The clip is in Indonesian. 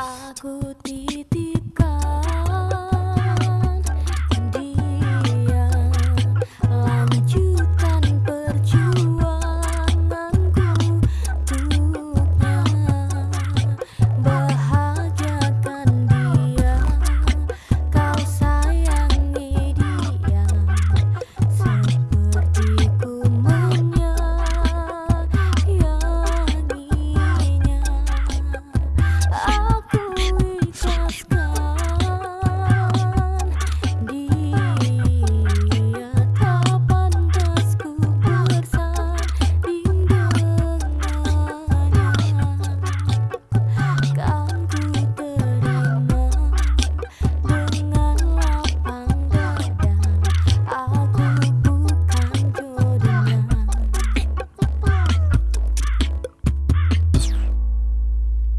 Aku tidak